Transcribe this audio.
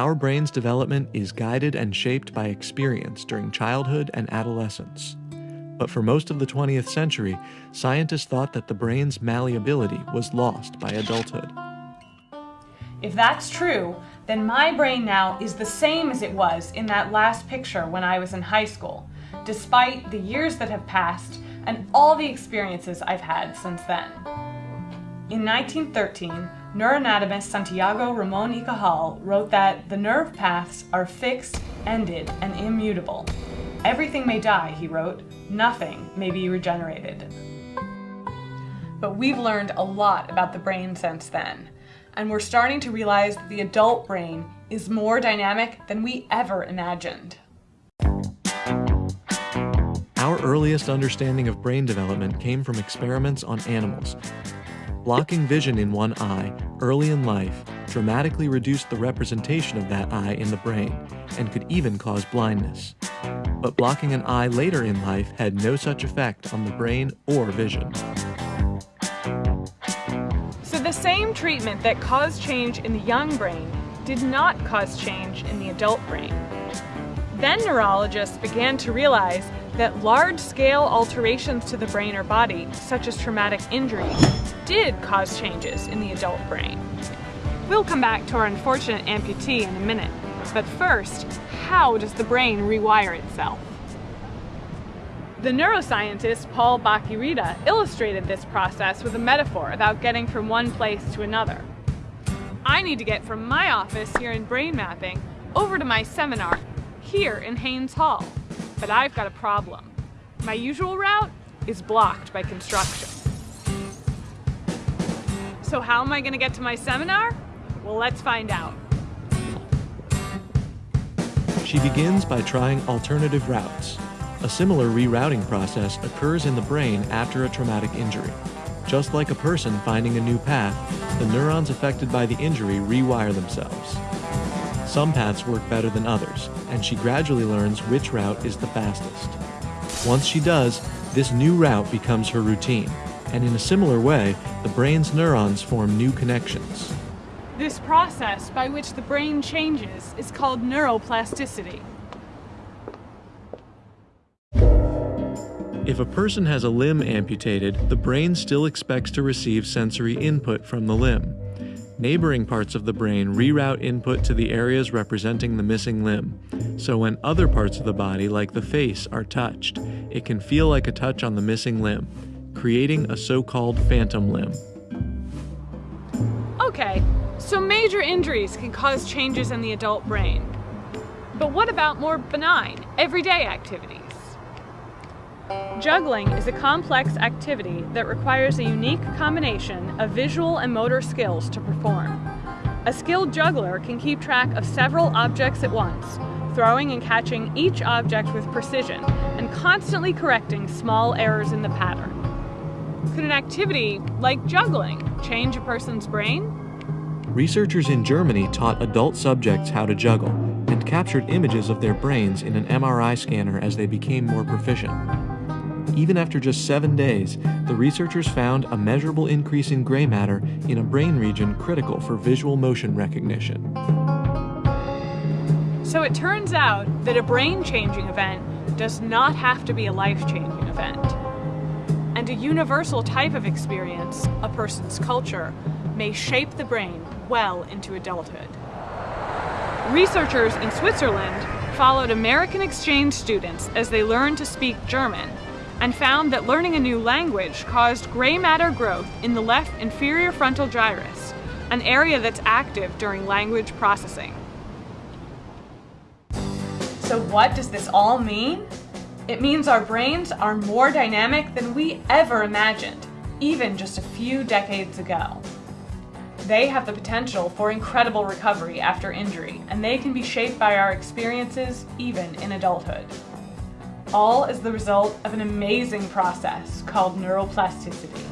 Our brain's development is guided and shaped by experience during childhood and adolescence. But for most of the 20th century, scientists thought that the brain's malleability was lost by adulthood. If that's true, then my brain now is the same as it was in that last picture when I was in high school, despite the years that have passed and all the experiences I've had since then. In 1913, neuroanatomist Santiago Ramon y Cajal wrote that the nerve paths are fixed, ended, and immutable. Everything may die, he wrote, nothing may be regenerated. But we've learned a lot about the brain since then and we're starting to realize that the adult brain is more dynamic than we ever imagined. Our earliest understanding of brain development came from experiments on animals. Blocking vision in one eye early in life dramatically reduced the representation of that eye in the brain and could even cause blindness. But blocking an eye later in life had no such effect on the brain or vision. So the same treatment that caused change in the young brain did not cause change in the adult brain. Then neurologists began to realize that large-scale alterations to the brain or body, such as traumatic injury, did cause changes in the adult brain. We'll come back to our unfortunate amputee in a minute, but first, how does the brain rewire itself? The neuroscientist Paul Bach-y-Rita illustrated this process with a metaphor about getting from one place to another. I need to get from my office here in brain mapping over to my seminar here in Haines Hall. But I've got a problem. My usual route is blocked by construction. So how am I going to get to my seminar? Well, let's find out. She begins by trying alternative routes, a similar rerouting process occurs in the brain after a traumatic injury. Just like a person finding a new path, the neurons affected by the injury rewire themselves. Some paths work better than others, and she gradually learns which route is the fastest. Once she does, this new route becomes her routine, and in a similar way, the brain's neurons form new connections. This process by which the brain changes is called neuroplasticity. If a person has a limb amputated, the brain still expects to receive sensory input from the limb. Neighboring parts of the brain reroute input to the areas representing the missing limb. So when other parts of the body, like the face, are touched, it can feel like a touch on the missing limb, creating a so-called phantom limb. Okay, so major injuries can cause changes in the adult brain. But what about more benign, everyday activities? Juggling is a complex activity that requires a unique combination of visual and motor skills to perform. A skilled juggler can keep track of several objects at once, throwing and catching each object with precision and constantly correcting small errors in the pattern. Could an activity like juggling change a person's brain? Researchers in Germany taught adult subjects how to juggle and captured images of their brains in an MRI scanner as they became more proficient. Even after just seven days, the researchers found a measurable increase in gray matter in a brain region critical for visual motion recognition. So it turns out that a brain-changing event does not have to be a life-changing event. And a universal type of experience, a person's culture, may shape the brain well into adulthood. Researchers in Switzerland followed American exchange students as they learned to speak German and found that learning a new language caused gray matter growth in the left inferior frontal gyrus, an area that's active during language processing. So what does this all mean? It means our brains are more dynamic than we ever imagined, even just a few decades ago. They have the potential for incredible recovery after injury, and they can be shaped by our experiences even in adulthood all as the result of an amazing process called neuroplasticity.